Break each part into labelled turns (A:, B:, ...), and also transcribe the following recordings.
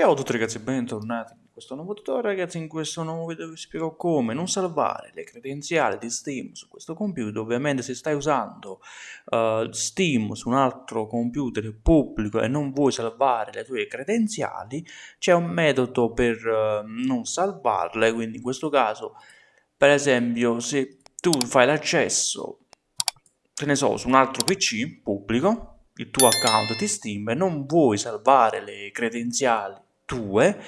A: Ciao a tutti ragazzi e bentornati in questo nuovo tutorial. Ragazzi in questo nuovo video vi spiego come non salvare le credenziali di Steam su questo computer. Ovviamente se stai usando uh, Steam su un altro computer pubblico e non vuoi salvare le tue credenziali c'è un metodo per uh, non salvarle. Quindi in questo caso per esempio se tu fai l'accesso che ne so su un altro pc pubblico il tuo account di Steam e non vuoi salvare le credenziali tue,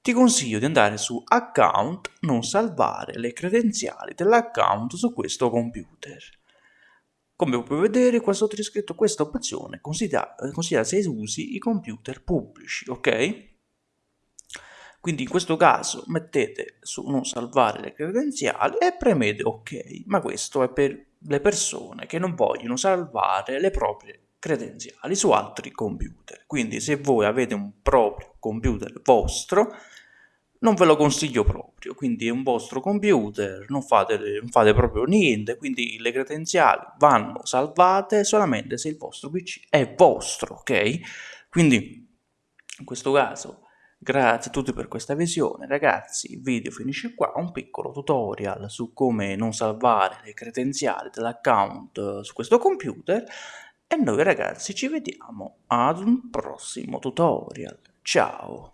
A: ti consiglio di andare su account, non salvare le credenziali dell'account su questo computer. Come puoi vedere qua sotto è scritto questa opzione considera, considera se usi i computer pubblici, ok? Quindi in questo caso mettete su non salvare le credenziali e premete ok, ma questo è per le persone che non vogliono salvare le proprie credenziali su altri computer. Quindi se voi avete un proprio computer vostro, non ve lo consiglio proprio, quindi è un vostro computer, non fate, non fate proprio niente, quindi le credenziali vanno salvate solamente se il vostro PC è vostro, ok? Quindi in questo caso Grazie a tutti per questa visione, ragazzi, il video finisce qua, un piccolo tutorial su come non salvare le credenziali dell'account su questo computer. E noi ragazzi ci vediamo ad un prossimo tutorial. Ciao!